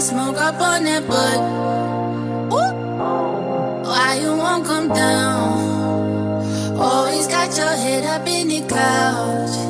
Smoke up on that butt. Why you won't come down? Always got your head up in the clouds.